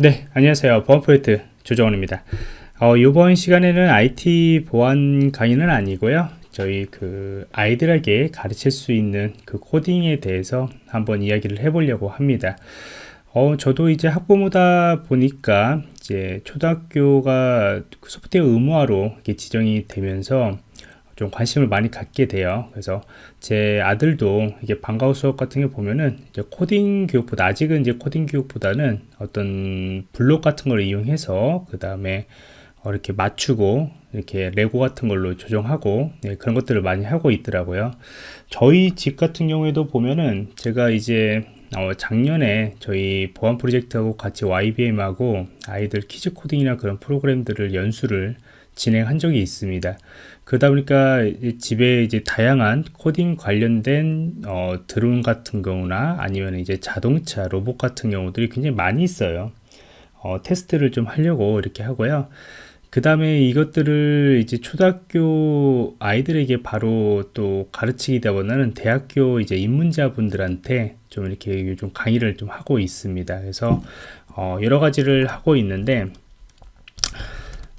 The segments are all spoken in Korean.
네 안녕하세요. 보안 프로젝트 조정원입니다. 어, 이번 시간에는 IT 보안 강의는 아니고요. 저희 그 아이들에게 가르칠 수 있는 그 코딩에 대해서 한번 이야기를 해보려고 합니다. 어, 저도 이제 학부모다 보니까 이제 초등학교가 소프트웨어 의무화로 지정이 되면서 좀 관심을 많이 갖게 돼요. 그래서 제 아들도 이게 방과후 수업 같은 게 보면은 이제 코딩 교육보다 아직은 이제 코딩 교육보다는 어떤 블록 같은 걸 이용해서 그 다음에 어, 이렇게 맞추고 이렇게 레고 같은 걸로 조정하고 네, 그런 것들을 많이 하고 있더라고요. 저희 집 같은 경우에도 보면은 제가 이제 어, 작년에 저희 보안 프로젝트하고 같이 YBM하고 아이들 kids 코딩이나 그런 프로그램들을 연수를 진행한 적이 있습니다. 그러다 보니까 집에 이제 다양한 코딩 관련된 어, 드론 같은 경우나 아니면 이제 자동차, 로봇 같은 경우들이 굉장히 많이 있어요. 어, 테스트를 좀 하려고 이렇게 하고요. 그 다음에 이것들을 이제 초등학교 아이들에게 바로 또 가르치기다 보다는 대학교 이제 입문자분들한테 좀 이렇게 좀 강의를 좀 하고 있습니다. 그래서 어, 여러 가지를 하고 있는데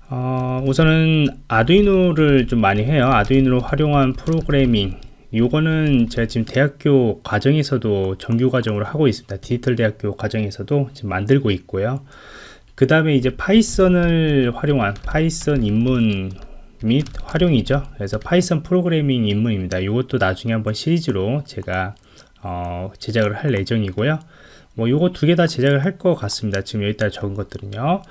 어, 우선은 아두이노를 좀 많이 해요. 아두이노로 활용한 프로그래밍. 요거는 제가 지금 대학교 과정에서도 정규 과정으로 하고 있습니다. 디지털 대학교 과정에서도 지금 만들고 있고요. 그 다음에 이제 파이썬을 활용한 파이썬 입문 및 활용이죠. 그래서 파이썬 프로그래밍 입문입니다. 이것도 나중에 한번 시리즈로 제가 어, 제작을 할 예정이고요. 뭐 요거 두 개 다 제작을 할 것 같습니다. 지금 여기다 적은 것들은요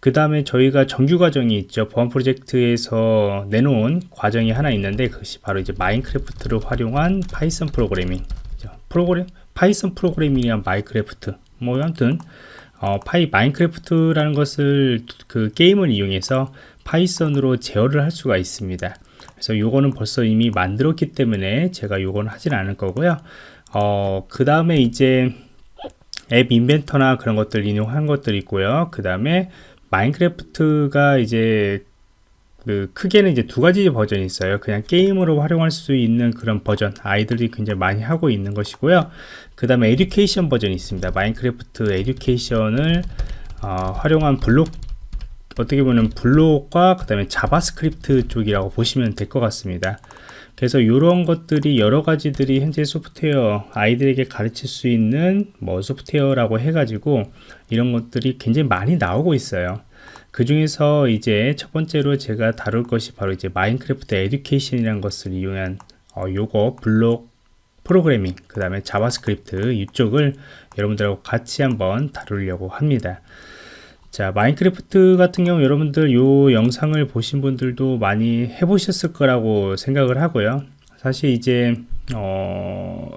그 다음에 저희가 정규 과정이 있죠. 보안 프로젝트에서 내놓은 과정이 하나 있는데 그것이 바로 이제 마인크래프트를 활용한 파이썬 프로그래밍 프로그램 파이썬 프로그래밍이란 마인크래프트. 뭐 아무튼 어, 파이 마인크래프트라는 것을 그 게임을 이용해서 파이썬으로 제어를 할 수가 있습니다. 그래서 요거는 벌써 이미 만들었기 때문에 제가 요거는 하진 않을 거고요. 어, 그 다음에 이제 App Inventor나 그런 것들 이용한 것들 있고요. 그 다음에 마인크래프트가 이제 그 크게는 이제 두 가지 버전이 있어요. 그냥 게임으로 활용할 수 있는 그런 버전 아이들이 굉장히 많이 하고 있는 것이고요. 그 다음에 Education 버전이 있습니다. 마인크래프트 Education을 어, 활용한 블록 어떻게 보면 블록과 그 다음에 자바스크립트 쪽이라고 보시면 될 것 같습니다 그래서 이런 것들이 여러 가지들이 현재 소프트웨어 아이들에게 가르칠 수 있는 뭐 소프트웨어라고 해가지고 이런 것들이 굉장히 많이 나오고 있어요. 그 중에서 이제 첫 번째로 제가 다룰 것이 바로 이제 마인크래프트 Education이라는 것을 이용한 어, 요거 블록 프로그래밍 그 다음에 자바스크립트 이쪽을 여러분들하고 같이 한번 다루려고 합니다. 자 마인크래프트 같은 경우 여러분들 요 영상을 보신 분들도 많이 해보셨을 거라고 생각을 하고요. 사실 이제 어,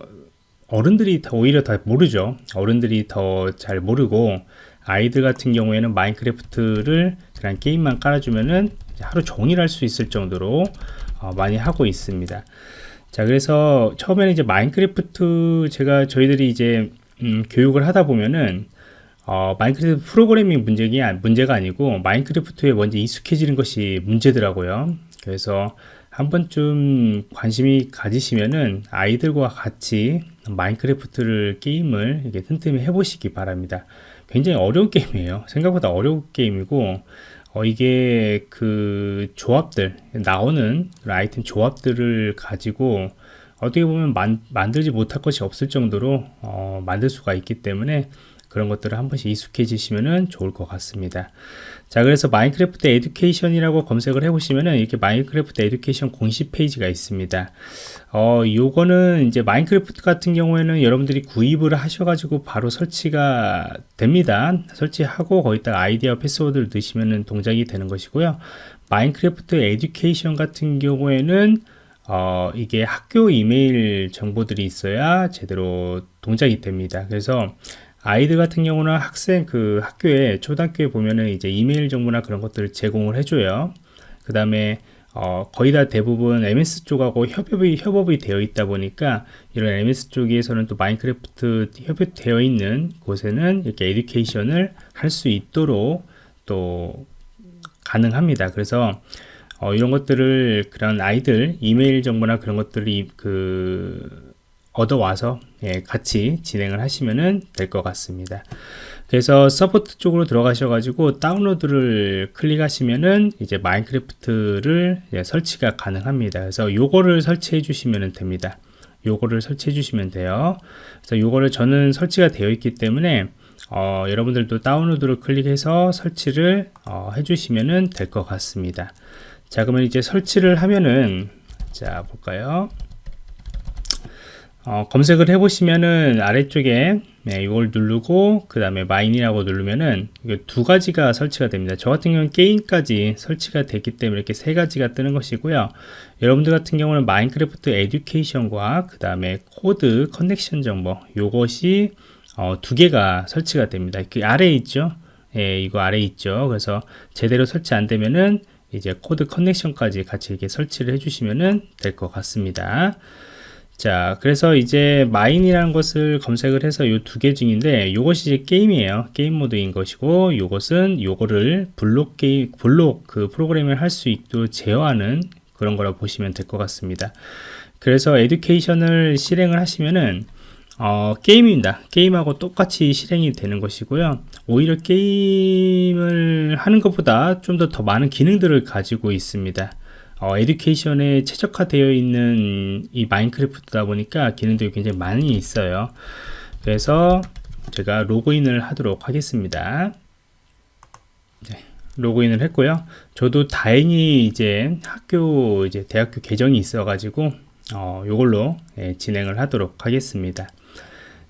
어른들이 더 오히려 더 모르죠. 어른들이 더 잘 모르고 아이들 같은 경우에는 마인크래프트를 그냥 게임만 깔아주면은 하루 종일 할 수 있을 정도로 어, 많이 하고 있습니다. 자 그래서 처음에는 이제 마인크래프트 제가 저희들이 이제 음, 교육을 하다 보면은 어, 마인크래프트 프로그래밍 문제가, 문제가 아니고 마인크래프트에 먼저 익숙해지는 것이 문제더라고요. 그래서 한 번쯤 관심이 가지시면은 아이들과 같이 마인크래프트를 게임을 이렇게 틈틈이 해보시기 바랍니다. 굉장히 어려운 게임이에요. 생각보다 어려운 게임이고 어, 이게 그 조합들 나오는 아이템 조합들을 가지고 어떻게 보면 만, 만들지 못할 것이 없을 정도로 어, 만들 수가 있기 때문에 그런 것들을 한 번씩 익숙해지시면 좋을 것 같습니다. 자 그래서 마인크래프트 Education이라고 검색을 해 보시면은 이렇게 마인크래프트 Education 공식 페이지가 있습니다. 어 요거는 이제 마인크래프트 같은 경우에는 여러분들이 구입을 하셔가지고 바로 설치가 됩니다. 설치하고 거기다 아이디 어 패스워드를 넣으시면은 동작이 되는 것이고요. 마인크래프트 Education 같은 경우에는 어, 이게 학교 이메일 정보들이 있어야 제대로 동작이 됩니다. 그래서 아이들 같은 경우는 학생 그 학교에 초등학교에 보면은 이제 이메일 정보나 그런 것들을 제공을 해줘요. 그 다음에 어, 거의 다 대부분 MS 쪽하고 협업이, 협업이 되어 있다 보니까 이런 MS 쪽에서는 또 마인크래프트 협업되어 있는 곳에는 이렇게 education을 할 수 있도록 또 가능합니다. 그래서 어, 이런 것들을 그런 아이들 이메일 정보나 그런 것들이 그 얻어와서 예, 같이 진행을 하시면 될 것 같습니다. 그래서 support 쪽으로 들어가셔 가지고 다운로드를 클릭하시면은 이제 마인크래프트를 설치가 가능합니다. 그래서 요거를 설치해 주시면 됩니다. 요거를 설치해 주시면 돼요. 그래서 요거를 저는 설치가 되어 있기 때문에 어, 여러분들도 다운로드를 클릭해서 설치를 어, 해주시면 될 것 같습니다. 자 그러면 이제 설치를 하면은 자 볼까요? 어, 검색을 해보시면은 아래쪽에 네, 이걸 누르고 그 다음에 마인이라고 누르면은 두 가지가 설치가 됩니다. 저 같은 경우는 게임까지 설치가 됐기 때문에 이렇게 세 가지가 뜨는 것이고요. 여러분들 같은 경우는 마인크래프트 Education과 그 다음에 Code Connection 정보 요것이 어, 두 개가 설치가 됩니다. 그 아래에 있죠. 예, 이거 아래에 있죠. 그래서 제대로 설치 안 되면은 이제 Code Connection까지 같이 이렇게 설치를 해주시면 될 것 같습니다. 자, 그래서 이제 마인이라는 것을 검색을 해서 이 두 개 중인데 이것이 이제 게임이에요. 게임 모드인 것이고 이것은 요거를 블록 게임 블록 그 프로그램을 할 수 있도록 제어하는 그런 거라 보시면 될 것 같습니다. 그래서 에듀케이션을 실행을 하시면은 어, 게임입니다. 게임하고 똑같이 실행이 되는 것이고요. 오히려 게임을 하는 것보다 좀 더더 많은 기능들을 가지고 있습니다. 어, 에듀케이션에 최적화되어 있는 이 마인크래프트다 보니까 기능들이 굉장히 많이 있어요. 그래서 제가 로그인을 하도록 하겠습니다. 네, 로그인을 했고요. 저도 다행히 이제 학교 이제 대학교 계정이 있어 가지고 어, 요걸로 예, 진행을 하도록 하겠습니다.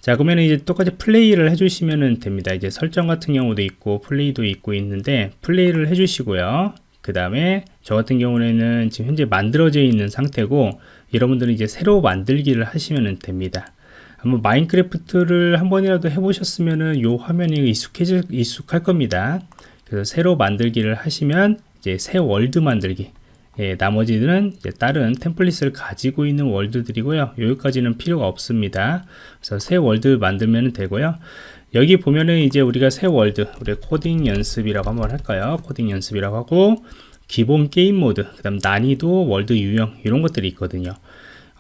자 그러면 이제 똑같이 플레이를 해주시면 됩니다 이제 설정 같은 경우도 있고 플레이도 있고 있는데 플레이를 해주시고요 그 다음에 저 같은 경우에는 지금 현재 만들어져 있는 상태고 여러분들은 이제 새로 만들기를 하시면 됩니다 한번 마인크래프트를 한 번이라도 해보셨으면은 요 화면이 익숙해질 익숙할 겁니다 그래서 새로 만들기를 하시면 이제 새 world 만들기 예, 나머지는 다른 template을 가지고 있는 world들이고요. 여기까지는 필요가 없습니다. 그래서 새 world 만들면 되고요. 여기 보면은 이제 우리가 새 world, 우리 코딩 연습이라고 한번 할까요? 코딩 연습이라고 하고 기본 게임 모드, 그 다음 난이도, world 유형 이런 것들이 있거든요.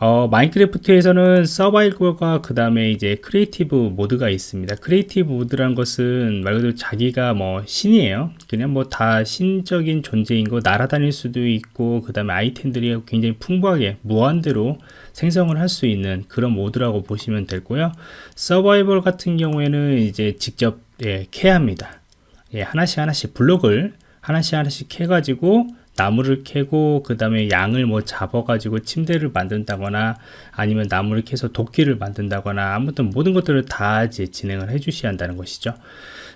어, 마인크래프트에서는 서바이벌과 그 다음에 이제 creative 모드가 있습니다. creative 모드란 것은 말 그대로 자기가 뭐 신이에요. 그냥 뭐 다 신적인 존재인 거 날아다닐 수도 있고 그 다음에 아이템들이 굉장히 풍부하게 무한대로 생성을 할 수 있는 그런 모드라고 보시면 되고요. 서바이벌 같은 경우에는 이제 직접 예, 캐야 합니다. 예, 하나씩 하나씩 블록을 하나씩 하나씩 해가지고 나무를 캐고 그 다음에 양을 뭐 잡아 가지고 침대를 만든다거나 아니면 나무를 캐서 도끼를 만든다거나 아무튼 모든 것들을 다 이제 진행을 해 주셔야 한다는 것이죠.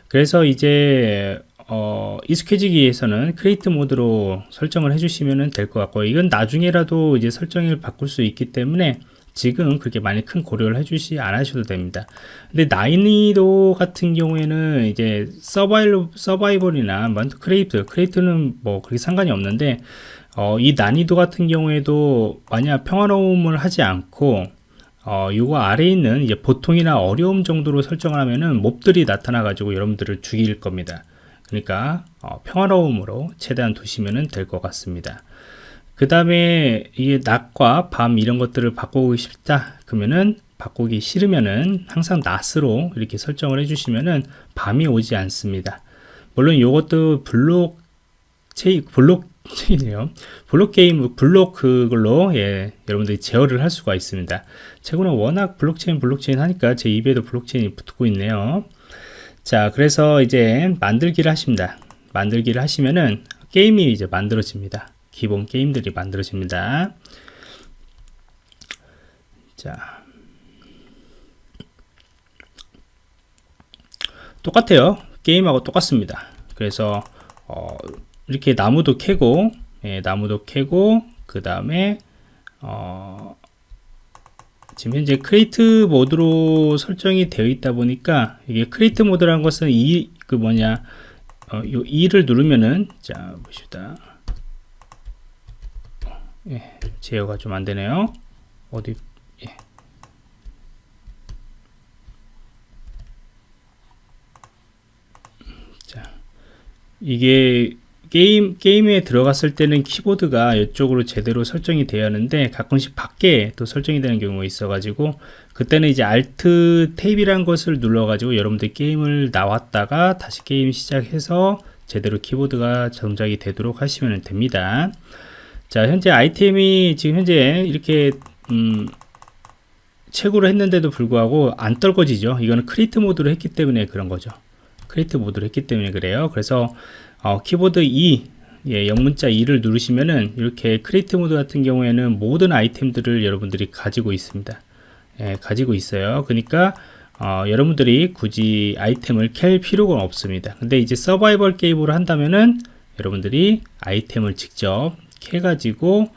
그래서 이제 어, 익숙해지기 위해서는 create 모드로 설정을 해주시면 될 것 같고 이건 나중에라도 이제 설정을 바꿀 수 있기 때문에 지금 그렇게 많이 큰 고려를 해주시 안 하셔도 됩니다. 근데 난이도 같은 경우에는 이제 서바이벌, 서바이벌이나 create, create는 뭐 그렇게 상관이 없는데 어, 이 난이도 같은 경우에도 만약 평화로움을 하지 않고 어, 요거 아래에 있는 이제 보통이나 어려움 정도로 설정을 하면은 mob들이 나타나 가지고 여러분들을 죽일 겁니다. 그러니까 어, 평화로움으로 최대한 두시면 될 것 같습니다. 그 다음에 이게 낮과 밤 이런 것들을 바꾸고 싶다 그러면은 바꾸기 싫으면은 항상 낮으로 이렇게 설정을 해주시면은 밤이 오지 않습니다. 물론 이것도 블록 체인 블록 체인이에요. 블록 게임 블록 그걸로 예 여러분들이 제어를 할 수가 있습니다. 최근에 워낙 블록체인 블록체인 하니까 제 입에도 블록체인이 붙고 있네요. 자 그래서 이제 만들기를 하십니다. 만들기를 하시면은 게임이 이제 만들어집니다 기본 게임들이 만들어집니다. 자, 똑같아요. 게임하고 똑같습니다. 그래서 어, 이렇게 나무도 캐고, 예, 나무도 캐고, 그 다음에 어, 지금 현재 create 모드로 설정이 되어 있다 보니까 이게 create 모드라는 것은 이 그 뭐냐 어, 요 2를 누르면은 자 보시다 예, 제어가 좀 안되네요 어디 예. 자 이게 게임 게임에 들어갔을 때는 키보드가 이쪽으로 제대로 설정이 되어 하는데 가끔씩 밖에 또 설정이 되는 경우가 있어 가지고 그때는 이제 Alt 탭이란 것을 눌러 가지고 여러분들 게임을 나왔다가 다시 게임 시작해서 제대로 키보드가 동작이 되도록 하시면 됩니다 자 현재 아이템이 지금 현재 이렇게 음, 채굴을 했는데도 불구하고 안 떨궈지죠. 이거는 create 모드로 했기 때문에 그런 거죠. create 모드로 했기 때문에 그래요. 그래서 어, 키보드 E 예, 영문자 E를 누르시면은 이렇게 create 모드 같은 경우에는 모든 아이템들을 여러분들이 가지고 있습니다. 예, 가지고 있어요. 그러니까 어, 여러분들이 굳이 아이템을 캘 필요가 없습니다. 근데 이제 서바이벌 게임으로 한다면은 여러분들이 아이템을 직접 캐 가지고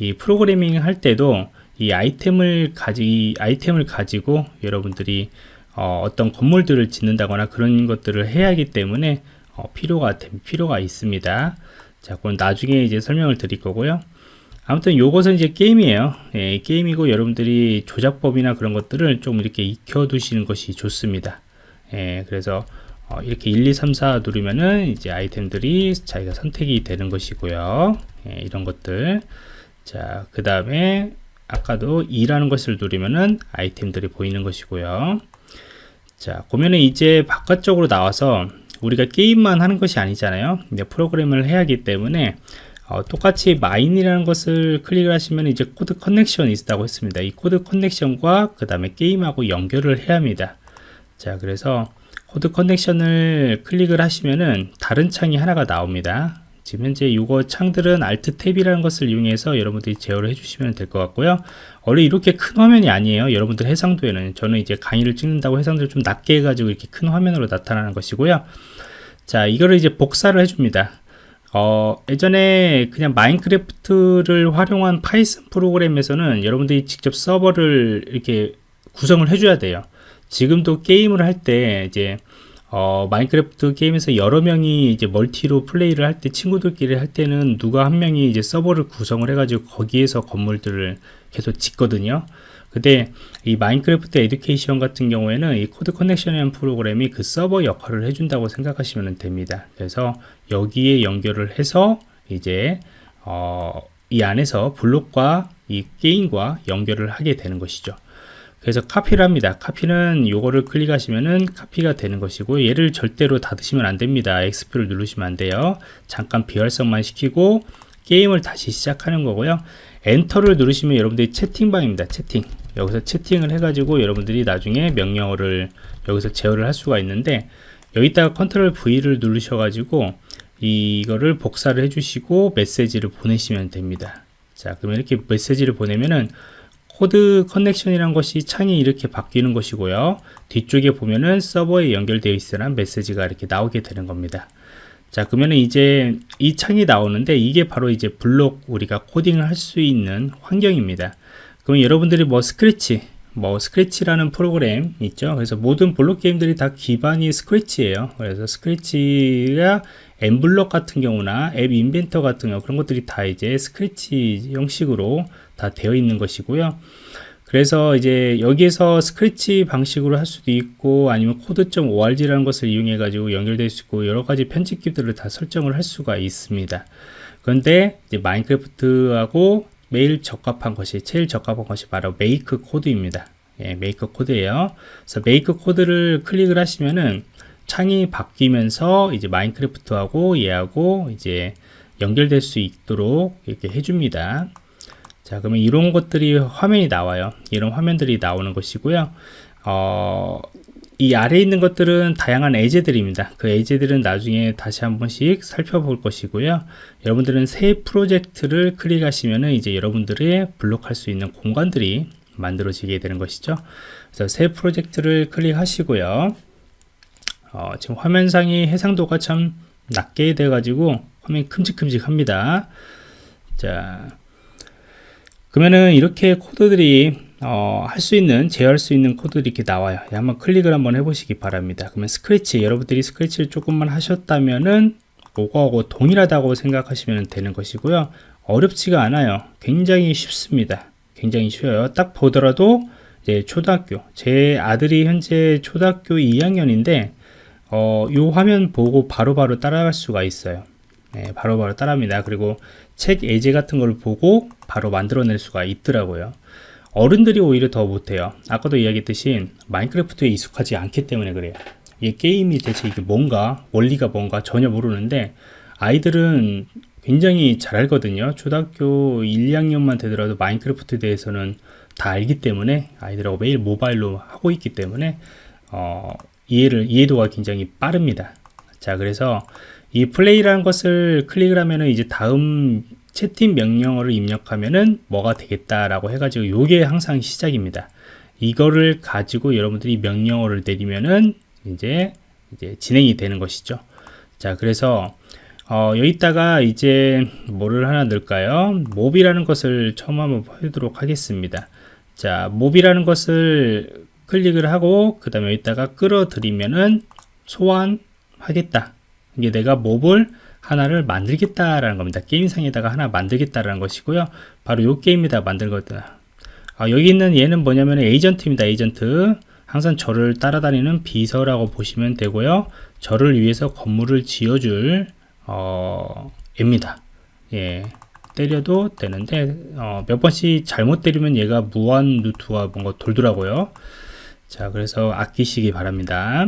이 프로그래밍 할 때도 이 아이템을 가지 아이템을 가지고 여러분들이 어, 어떤 건물들을 짓는다거나 그런 것들을 해야 하기 때문에 어, 필요가 필요가 있습니다. 자, 그건 나중에 이제 설명을 드릴 거고요. 아무튼 요것은 이제 게임이에요. 예, 게임이고 여러분들이 조작법이나 그런 것들을 좀 이렇게 익혀 두시는 것이 좋습니다. 예, 그래서 어, 이렇게 1, 2, 3, 4 누르면은 이제 아이템들이 자기가 선택이 되는 것이고요. 예, 이런 것들. 자, 그 다음에 아까도 E라는 것을 누르면은 아이템들이 보이는 것이고요. 자, 보면은 이제 바깥쪽으로 나와서 우리가 게임만 하는 것이 아니잖아요. 근데 프로그램을 해야 하기 때문에 어, 똑같이 마인이라는 것을 클릭을 하시면 이제 Code Connection이 있다고 했습니다. 이 Code Connection과 그 다음에 게임하고 연결을 해야 합니다. 자, 그래서 Code Connection을 클릭을 하시면은 다른 창이 하나가 나옵니다. 지금 현재 이거 창들은 Alt 탭이라는 것을 이용해서 여러분들이 제어를 해주시면 될 것 같고요. 원래 이렇게 큰 화면이 아니에요. 여러분들 해상도에는 저는 이제 강의를 찍는다고 해상도를 좀 낮게 해가지고 이렇게 큰 화면으로 나타나는 것이고요. 자, 이거를 이제 복사를 해줍니다. 어, 예전에 그냥 Minecraft를 활용한 Python 프로그램에서는 여러분들이 직접 서버를 이렇게 구성을 해줘야 돼요. 지금도 게임을 할 때 이제 어, Minecraft 게임에서 여러 명이 이제 multi로 플레이를 할 때 친구들끼리 할 때는 누가 한 명이 이제 서버를 구성을 해가지고 거기에서 건물들을 계속 짓거든요. 근데 이 Minecraft Education 같은 경우에는 이 Code Connection이라는 프로그램이 그 서버 역할을 해준다고 생각하시면 됩니다. 그래서 여기에 연결을 해서 이제 어, 이 안에서 블록과 이 게임과 연결을 하게 되는 것이죠. 그래서 카피를 합니다. 카피는 요거를 클릭하시면은 카피가 되는 것이고 얘를 절대로 닫으시면 안 됩니다. X표를 누르시면 안 돼요. 잠깐 비활성만 시키고 게임을 다시 시작하는 거고요. 엔터를 누르시면 여러분들이 채팅방입니다. 채팅. 여기서 채팅을 해가지고 여러분들이 나중에 명령어를 여기서 제어를 할 수가 있는데 여기다가 Control V를 누르셔가지고 이거를 복사를 해주시고 메시지를 보내시면 됩니다. 자, 그러면 이렇게 메시지를 보내면은 Code Connection이란 것이 창이 이렇게 바뀌는 것이고요. 뒤쪽에 보면은 서버에 연결되어 있으란 메시지가 이렇게 나오게 되는 겁니다. 자 그러면 이제 이 창이 나오는데 이게 바로 이제 블록 우리가 코딩을 할 수 있는 환경입니다. 그럼 여러분들이 뭐 스크래치 뭐 Scratch라는 프로그램 있죠 그래서 모든 블록 게임들이 다 기반이 Scratch예요 그래서 Scratch가 mBlock 같은 경우나 App Inventor 같은 경우 그런 것들이 다 이제 스크래치 형식으로 다 되어 있는 것이고요. 그래서 이제 여기에서 스크래치 방식으로 할 수도 있고 아니면 Code.org라는 것을 이용해 가지고 연결될 수 있고 여러 가지 편집기들을 다 설정을 할 수가 있습니다. 그런데 이제 Minecraft하고 매일 적합한 것이 제일 적합한 것이 바로 MakeCode입니다. 예, MakeCode예요. 그래서 MakeCode를 클릭을 하시면은 창이 바뀌면서 이제 마인크래프트하고 얘하고 이제 연결될 수 있도록 이렇게 해줍니다. 자, 그러면 이런 것들이 화면이 나와요. 이런 화면들이 나오는 것이고요. 어, 이 아래에 있는 것들은 다양한 예제들입니다. 그 예제들은 나중에 다시 한 번씩 살펴볼 것이고요. 여러분들은 새 프로젝트를 클릭하시면 이제 여러분들의 블록할 수 있는 공간들이 만들어지게 되는 것이죠. 그래서 새 프로젝트를 클릭하시고요. 어, 지금 화면상이 해상도가 참 낮게 돼 가지고 화면이 큼직큼직합니다 자 그러면은 이렇게 코드들이 어, 할 수 있는 제어할 수 있는 코드들이 이렇게 나와요. 예, 한번 클릭을 한번 해보시기 바랍니다. 그러면 스크래치 여러분들이 스크래치를 조금만 하셨다면은 그거하고 동일하다고 생각하시면 되는 것이고요. 어렵지가 않아요. 굉장히 쉽습니다. 굉장히 쉬워요. 딱 보더라도 이제 초등학교 제 아들이 현재 초등학교 2학년인데 어, 이 화면 보고 바로바로 바로 따라갈 수가 있어요. 네, 바로바로 따라합니다. 그리고 책 예제 같은 걸 보고 바로 만들어낼 수가 있더라고요. 어른들이 오히려 더 못해요. 아까도 이야기했듯이 마인크래프트에 익숙하지 않기 때문에 그래요. 이 게임이 대체 이게 뭔가, 원리가 뭔가 전혀 모르는데 아이들은 굉장히 잘 알거든요. 초등학교 1, 2학년만 되더라도 마인크래프트에 대해서는 다 알기 때문에 아이들하고 매일 모바일로 하고 있기 때문에 어, 이해를 이해도가 굉장히 빠릅니다. 자, 그래서 이 플레이라는 것을 클릭을 하면은 이제 다음 채팅 명령어를 입력하면은 뭐가 되겠다라고 해가지고 요게 항상 시작입니다. 이거를 가지고 여러분들이 명령어를 내리면은 이제 이제 진행이 되는 것이죠. 자, 그래서 어, 여기다가 이제 뭐를 하나 넣을까요? 몹이라는 것을 처음 한번 보도록 하겠습니다. 자, 몹이라는 것을 클릭을 하고 그 다음에 여기다가 끌어들이면은 소환하겠다. 이게 내가 몹을 하나를 만들겠다라는 겁니다. 게임상에다가 하나 만들겠다라는 것이고요. 바로 요 게임에다 만들거든. 아, 여기 있는 얘는 뭐냐면 에이전트입니다. 에이전트. 항상 저를 따라다니는 비서라고 보시면 되고요. 저를 위해서 건물을 지어줄 어, 입니다. 예. 때려도 되는데 어, 몇 번씩 잘못 때리면 얘가 무한 루트가 뭔가 돌더라고요. 자, 그래서 아끼시기 바랍니다.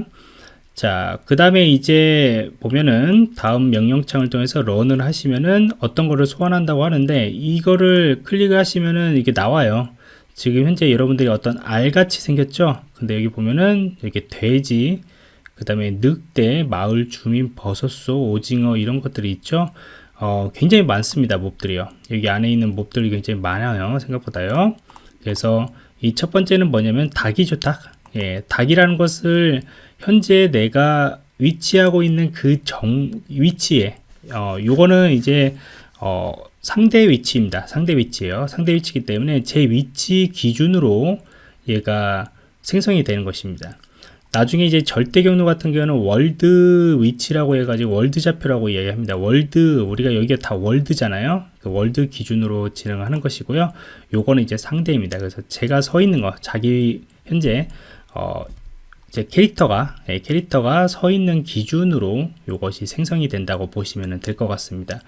자, 그 다음에 이제 보면은 다음 명령창을 통해서 런을 하시면은 어떤 거를 소환한다고 하는데 이거를 클릭을 하시면은 이게 나와요. 지금 현재 여러분들이 어떤 알같이 생겼죠? 근데 여기 보면은 이렇게 돼지, 그 다음에 늑대, 마을 주민, 버섯소, 오징어 이런 것들이 있죠? 어, 굉장히 많습니다. mob들이요. 여기 안에 있는 mob들이 굉장히 많아요. 생각보다요. 그래서 이 첫 번째는 뭐냐면 닭이죠, 닭. 예, 닭이라는 것을 현재 내가 위치하고 있는 그 정 위치에 어 요거는 이제 어 상대 위치입니다. 상대 위치예요. 상대 위치이기 때문에 제 위치 기준으로 얘가 생성이 되는 것입니다. 나중에 이제 절대 경로 같은 경우는 world 위치라고 해가지고 world 좌표라고 이야기합니다. world 우리가 여기가 다 world잖아요. 그 world 기준으로 진행하는 것이고요. 요거는 이제 상대입니다. 그래서 제가 서 있는 거 자기 현재 어, 제 캐릭터가 예, 캐릭터가 서 있는 기준으로 이것이 생성이 된다고 보시면 될 것 같습니다.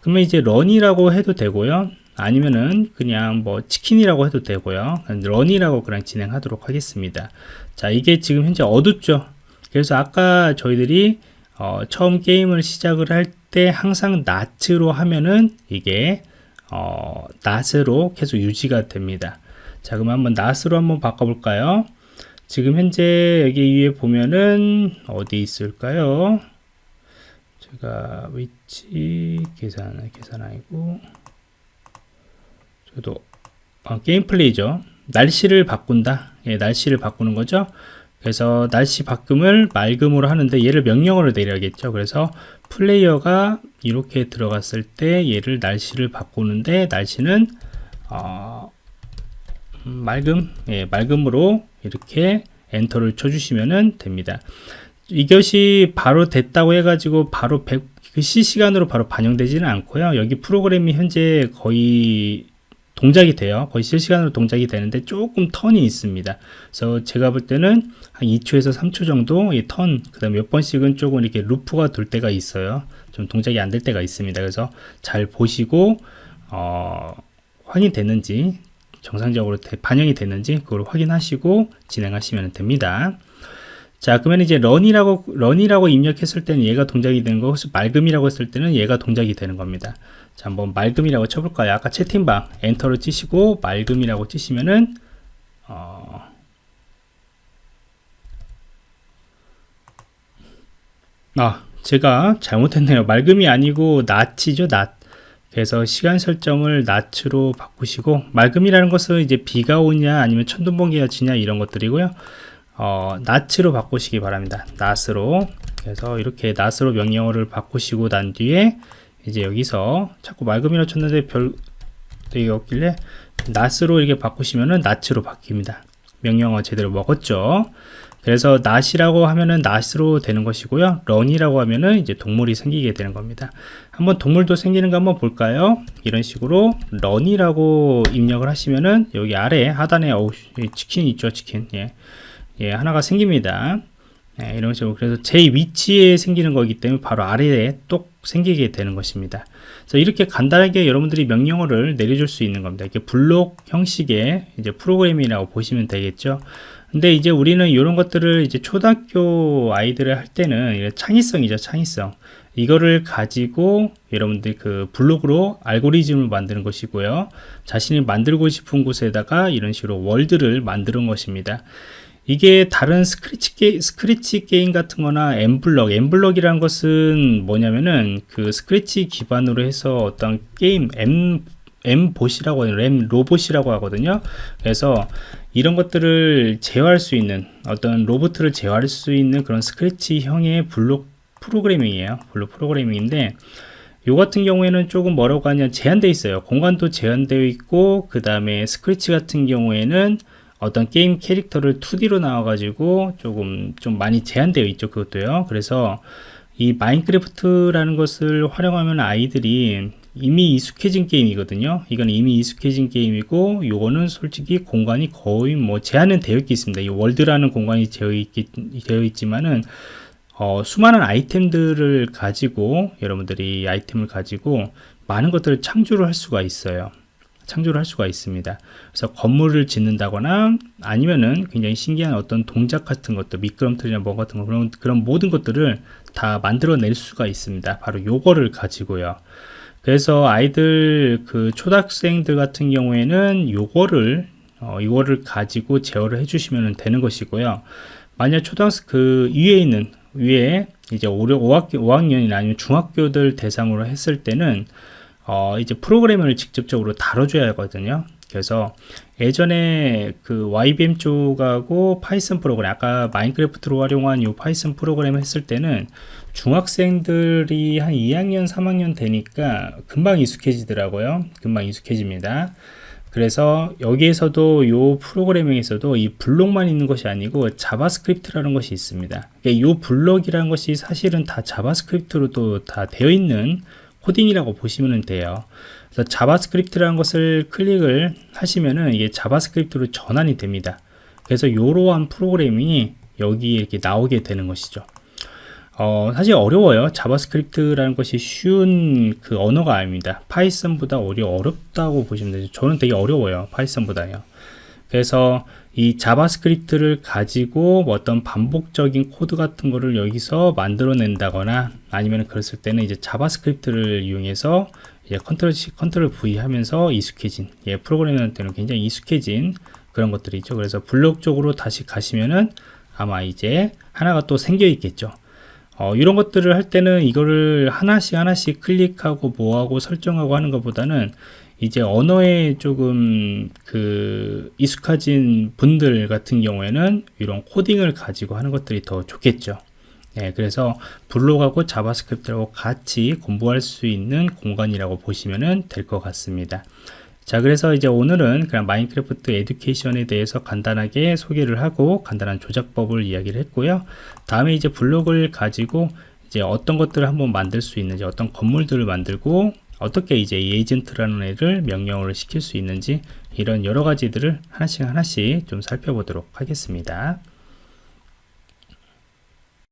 그러면 이제 런이라고 해도 되고요. 아니면은 그냥 뭐 치킨이라고 해도 되고요. 런이라고 그냥 진행하도록 하겠습니다. 자, 이게 지금 현재 어둡죠. 그래서 아까 저희들이 어, 처음 게임을 시작을 할 때 항상 낫으로 하면은 이게 어, 낫으로 계속 유지가 됩니다. 자, 그럼 한번 낫으로 한번 바꿔볼까요? 지금 현재 여기 위에 보면은 어디 있을까요? 제가 위치 계산 계산 아니고 저도 어, 게임 플레이죠. 날씨를 바꾼다. 예, 날씨를 바꾸는 거죠. 그래서 날씨 바꿈을 맑음으로 하는데 얘를 명령어로 내려야겠죠. 그래서 플레이어가 이렇게 들어갔을 때 얘를 날씨를 바꾸는데 날씨는 어, 음, 맑음, 예, 맑음으로 이렇게 엔터를 쳐주시면 됩니다. 이것이 바로 됐다고 해가지고 바로 100, 그 실시간으로 바로 반영되지는 않고요. 여기 프로그램이 현재 거의 동작이 돼요. 거의 실시간으로 동작이 되는데 조금 턴이 있습니다. 그래서 제가 볼 때는 한 2초에서 3초 정도 이 턴, 그 다음에 몇 번씩은 조금 이렇게 루프가 돌 때가 있어요. 좀 동작이 안 될 때가 있습니다. 그래서 잘 보시고, 어, 확인됐는지 정상적으로 반영이 됐는지 그걸 확인하시고 진행하시면 됩니다. 자 그러면 이제 런이라고 런이라고 입력했을 때는 얘가 동작이 되는 거고 맑음이라고 했을 때는 얘가 동작이 되는 겁니다. 자 한번 맑음이라고 쳐볼까요? 아까 채팅방 엔터를 치시고 맑음이라고 치시면은 어... 아 제가 잘못했네요. 맑음이 아니고 낫이죠 낫. 그래서 시간 설정을 낮으로 바꾸시고 맑음이라는 것은 이제 비가 오냐 아니면 천둥번개가 치냐 이런 것들이고요. 어, 낮으로 바꾸시기 바랍니다. 낮으로. 그래서 이렇게 낮으로 명령어를 바꾸시고 난 뒤에 이제 여기서 자꾸 맑음이라 쳤는데 별 되게 없길래 낮으로 이렇게 바꾸시면은 낮으로 바뀝니다. 명령어 제대로 먹었죠 그래서 낫이라고 하면은 낫으로 되는 것이고요. 런이라고 하면은 이제 동물이 생기게 되는 겁니다. 한번 동물도 생기는 거 한번 볼까요? 이런 식으로 런이라고 입력을 하시면은 여기 아래 하단에 어우 치킨 있죠 치킨 예. 예 하나가 생깁니다. 네, 이런 식으로 그래서 제 위치에 생기는 거기 때문에 바로 아래에 똑 생기게 되는 것입니다. 그래서 이렇게 간단하게 여러분들이 명령어를 내려줄 수 있는 겁니다. 이렇게 블록 형식의 이제 프로그램이라고 보시면 되겠죠. 근데 이제 우리는 이런 것들을 이제 초등학교 아이들을 할 때는 창의성이죠, 창의성. 이거를 가지고 여러분들 그 블록으로 알고리즘을 만드는 것이고요. 자신이 만들고 싶은 곳에다가 이런 식으로 world를 만드는 것입니다. 이게 다른 스크래치, 게, 스크래치 게임 같은 거나 mBlock, mBlock이라는 것은 뭐냐면은 그 스크래치 기반으로 해서 어떤 게임, 엠, mBot이라고 하는 램 로봇이라고 하거든요. 그래서 이런 것들을 제어할 수 있는 어떤 로봇을 제어할 수 있는 그런 Scratch형의 블록 프로그래밍이에요. 블록 프로그래밍인데 요 같은 경우에는 조금 뭐라고 하냐 제한되어 있어요. 공간도 제한되어 있고 그 다음에 스크래치 같은 경우에는 어떤 게임 캐릭터를 2D로 나와가지고 조금 좀 많이 제한되어 있죠 그것도요. 그래서 이 Minecraft라는 것을 활용하면 아이들이 이미 익숙해진 게임이거든요. 이건 이미 익숙해진 게임이고 요거는 솔직히 공간이 거의 뭐 제한은 되어 있겠습니다. 이 world라는 공간이 되어, 있기, 되어 있지만은 어, 수많은 아이템들을 가지고 여러분들이 아이템을 가지고 많은 것들을 창조를 할 수가 있어요 창조를 할 수가 있습니다. 그래서 건물을 짓는다거나 아니면은 굉장히 신기한 어떤 동작 같은 것들, 미끄럼틀이나 뭐 같은 거 그런 그런 모든 것들을 다 만들어낼 수가 있습니다. 바로 요거를 가지고요. 그래서 아이들 그 초등학생들 같은 경우에는 요거를 어, 이거를 가지고 제어를 해주시면 되는 것이고요. 만약 초등학생 그 위에 있는 위에 이제 5, 5학년, 5학년이나 아니면 중학교들 대상으로 했을 때는 어, 이제 프로그램을 직접적으로 다뤄줘야 하거든요. 그래서 예전에 그 YBM 쪽하고 Python 프로그램, 아까 Minecraft로 활용한 이 Python 프로그램 했을 때는 중학생들이 한 2학년, 3학년 되니까 금방 익숙해지더라고요. 금방 익숙해집니다. 그래서 여기에서도 이 프로그래밍에서도 이 블록만 있는 것이 아니고 JavaScript라는 것이 있습니다. 이 블록이라는 것이 사실은 다 JavaScript로 또 다 되어 있는 코딩이라고 보시면 돼요. 그래서 JavaScript라는 것을 클릭을 하시면은 이게 JavaScript로 전환이 됩니다. 그래서 이러한 프로그램이 여기 이렇게 나오게 되는 것이죠. 어, 사실 어려워요. JavaScript라는 것이 쉬운 그 언어가 아닙니다. Python보다 오히려 어렵다고 보시면 되죠. 저는 되게 어려워요. Python보다요. 그래서 이 JavaScript를 가지고 뭐 어떤 반복적인 코드 같은 거를 여기서 만들어낸다거나 아니면 그랬을 때는 이제 JavaScript를 이용해서 이제 Control C, Control V 하면서 익숙해진 예, 프로그래머한테는 굉장히 익숙해진 그런 것들이 있죠. 그래서 블록 쪽으로 다시 가시면은 아마 이제 하나가 또 생겨 있겠죠. 어, 이런 것들을 할 때는 이거를 하나씩 하나씩 클릭하고 뭐하고 설정하고 하는 것보다는 이제 언어에 조금 그 익숙해진 분들 같은 경우에는 이런 코딩을 가지고 하는 것들이 더 좋겠죠. 네, 그래서 블록하고 자바스크립트하고 같이 공부할 수 있는 공간이라고 보시면 될 것 같습니다. 자 그래서 이제 오늘은 그냥 마인크래프트 에듀케이션에 대해서 간단하게 소개를 하고 간단한 조작법을 이야기를 했고요 다음에 이제 블록을 가지고 이제 어떤 것들을 한번 만들 수 있는지 어떤 건물들을 만들고 어떻게 이제 이 에이전트라는 애를 명령어를 시킬 수 있는지 이런 여러 가지들을 하나씩 하나씩 좀 살펴보도록 하겠습니다.